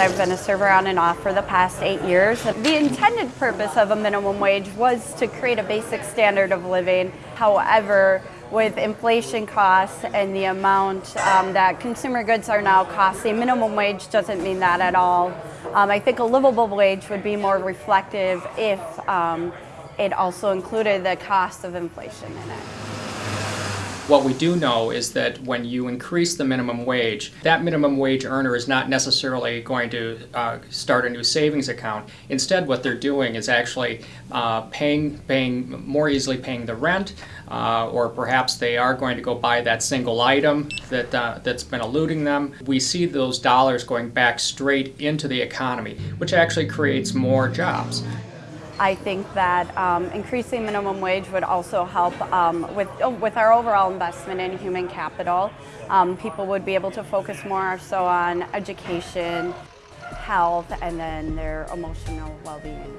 I've been a server on and off for the past eight years. The intended purpose of a minimum wage was to create a basic standard of living. However, with inflation costs and the amount um, that consumer goods are now costing, minimum wage doesn't mean that at all. Um, I think a livable wage would be more reflective if um, it also included the cost of inflation in it. What we do know is that when you increase the minimum wage, that minimum wage earner is not necessarily going to uh, start a new savings account. Instead, what they're doing is actually uh, paying, paying more easily paying the rent, uh, or perhaps they are going to go buy that single item that, uh, that's been eluding them. We see those dollars going back straight into the economy, which actually creates more jobs. I think that um, increasing minimum wage would also help um, with, oh, with our overall investment in human capital. Um, people would be able to focus more so on education, health, and then their emotional well-being.